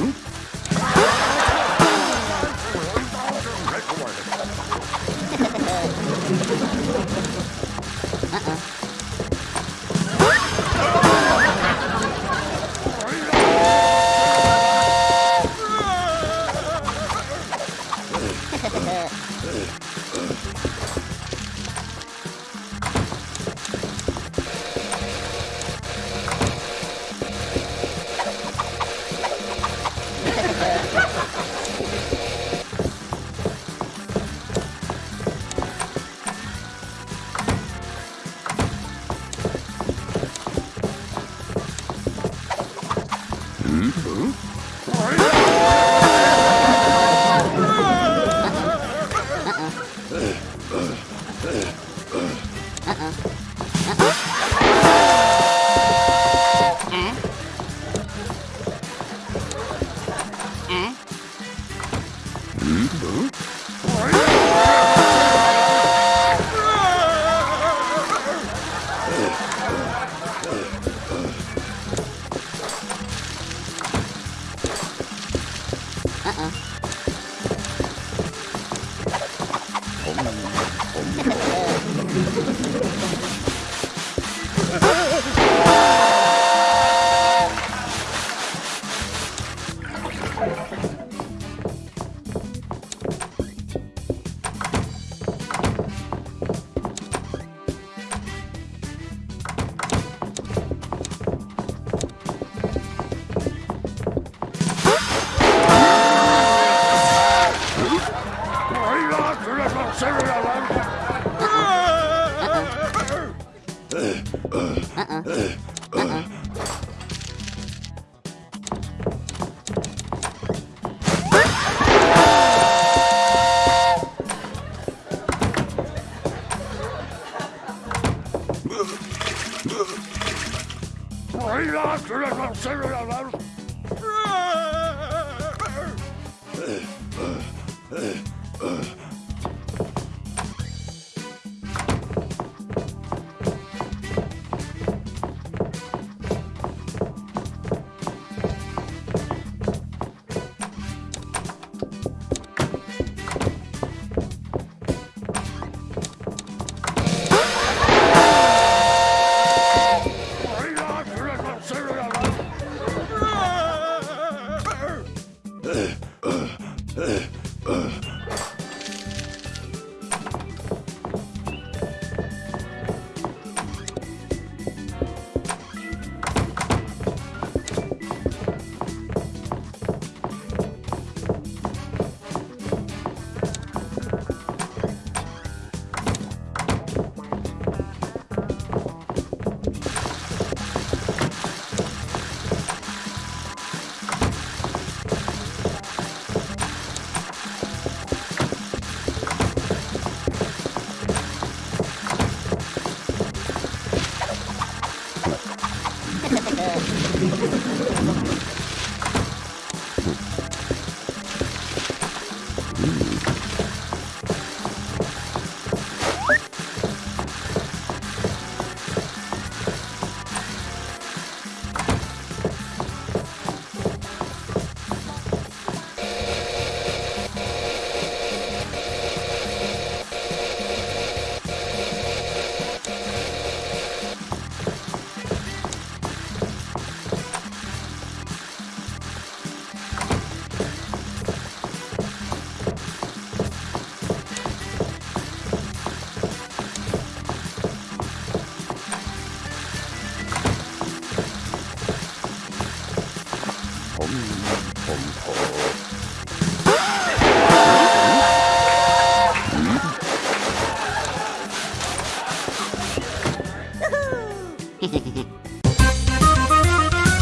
Uh-oh. Uh-uh. Right. Sorry, Uh, uh.